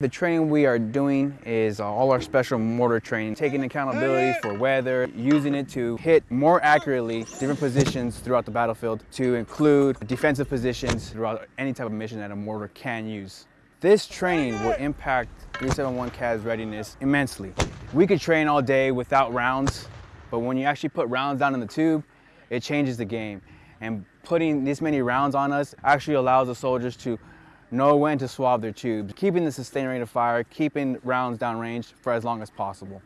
The training we are doing is all our special mortar training, taking accountability for weather, using it to hit more accurately different positions throughout the battlefield to include defensive positions throughout any type of mission that a mortar can use. This training will impact 371 Cav's readiness immensely. We could train all day without rounds, but when you actually put rounds down in the tube, it changes the game. And putting this many rounds on us actually allows the soldiers to know when to swab their tubes, keeping the sustain rate of fire, keeping rounds downrange for as long as possible.